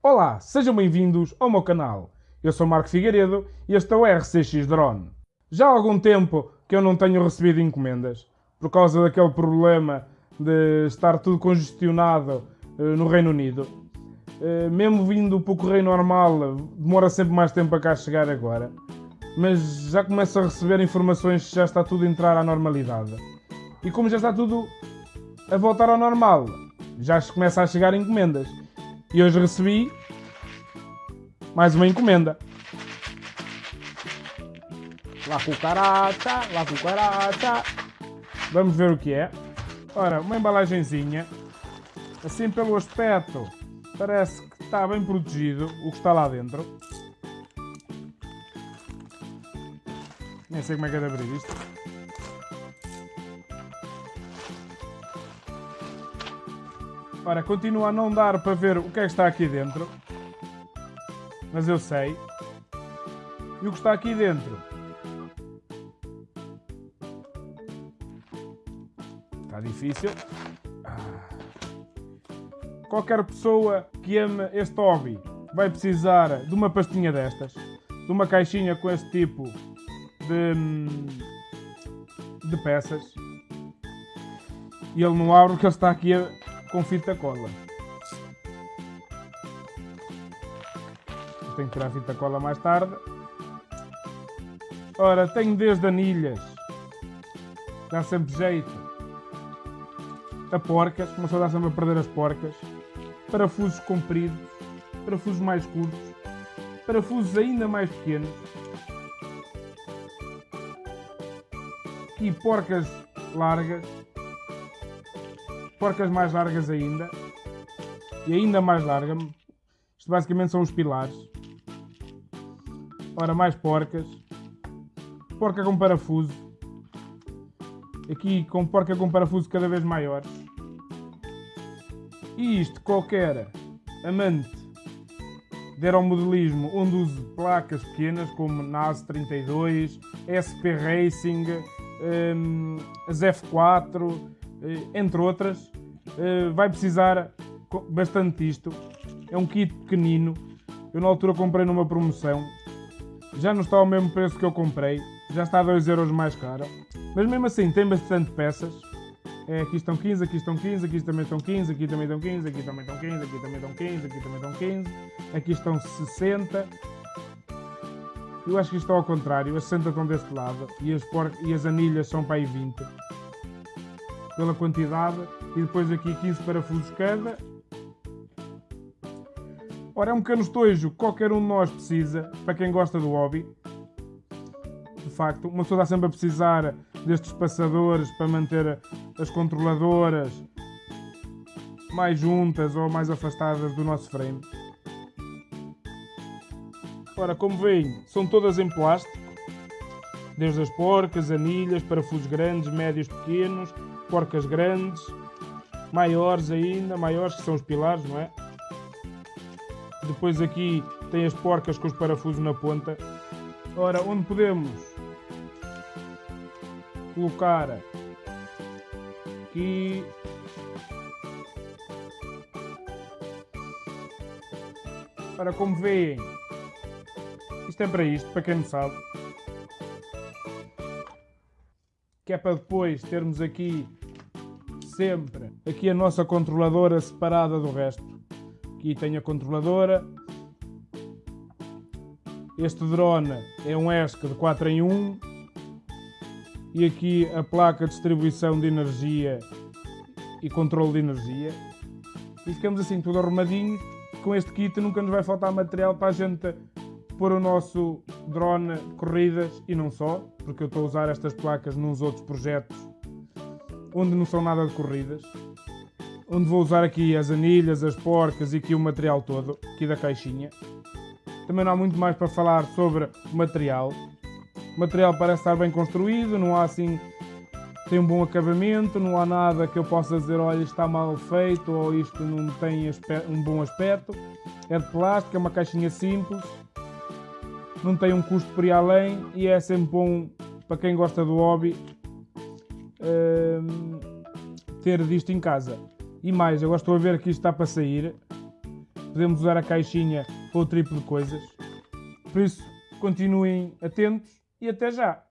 Olá, sejam bem-vindos ao meu canal. Eu sou Marco Figueiredo e este é o RCX Drone. Já há algum tempo que eu não tenho recebido encomendas, por causa daquele problema de estar tudo congestionado uh, no Reino Unido. Uh, mesmo vindo para o correio normal, demora sempre mais tempo a cá chegar agora. Mas já começo a receber informações que já está tudo a entrar à normalidade. E como já está tudo a voltar ao normal, já começa a chegar encomendas. E hoje recebi mais uma encomenda. Lá cucaracha, lá cucaracha. Vamos ver o que é. Ora, uma embalagenzinha. Assim pelo aspecto, parece que está bem protegido o que está lá dentro. Nem sei como é que é de abrir isto. Ora, continua a não dar para ver o que é que está aqui dentro. Mas eu sei. E o que está aqui dentro? Está difícil. Ah. Qualquer pessoa que ame este hobby vai precisar de uma pastinha destas. De uma caixinha com este tipo de, de peças. E ele não abre porque ele está aqui a, com fita cola. Tenho que tirar a fita cola mais tarde. Ora, tenho desde anilhas. Dá sempre jeito. A porcas, começou a dar sempre a perder as porcas. Parafusos compridos. Parafusos mais curtos. Parafusos ainda mais pequenos. E porcas largas porcas mais largas ainda. E ainda mais larga. Isto basicamente são os pilares. Ora, mais porcas. Porca com parafuso. Aqui com porca com parafuso cada vez maiores. E isto qualquer amante de aeromodelismo onde use placas pequenas como NAS 32, SP Racing, um, as F4, eh, entre outras, eh, vai precisar bastante disto. É um kit pequenino. Eu na altura comprei numa promoção. Já não está ao mesmo preço que eu comprei. Já está a 2€ euros mais caro. Mas mesmo assim tem bastante peças. É, aqui estão 15, aqui estão 15, aqui também estão 15, aqui também estão 15, aqui também estão 15, aqui também estão 15, aqui também estão 15, aqui estão 60. Eu acho que isto está ao contrário, as 60 estão deste lado e as, por... e as anilhas são para aí 20 pela quantidade e depois aqui 15 parafusos cada. Ora, é um canostojo que qualquer um de nós precisa, para quem gosta do hobby. De facto, uma pessoa está sempre a precisar destes passadores para manter as controladoras mais juntas ou mais afastadas do nosso frame. Ora, como veem, são todas em plástico, desde as porcas, anilhas, parafusos grandes, médios, pequenos, porcas grandes, maiores ainda, maiores que são os pilares, não é? Depois aqui tem as porcas com os parafusos na ponta. Ora, onde podemos colocar aqui Ora, como veem, isto é para isto, para quem não sabe. Que é para depois termos aqui sempre aqui a nossa controladora separada do resto. Aqui tem a controladora. Este drone é um ESC de 4 em 1. E aqui a placa de distribuição de energia e controle de energia. E ficamos assim tudo arrumadinho. Com este kit nunca nos vai faltar material para a gente pôr o nosso drone corridas e não só, porque eu estou a usar estas placas nos outros projetos onde não são nada de corridas, onde vou usar aqui as anilhas, as porcas e aqui o material todo, aqui da caixinha. Também não há muito mais para falar sobre o material. O material parece estar bem construído, não há assim tem um bom acabamento, não há nada que eu possa dizer, olha, está mal feito ou isto não tem um bom aspecto. É de plástico, é uma caixinha simples, não tem um custo por ir além e é sempre bom para quem gosta do hobby uh, ter disto em casa. E mais, agora estou a ver que isto está para sair. podemos usar a caixinha para o tipo de coisas. Por isso, continuem atentos e até já!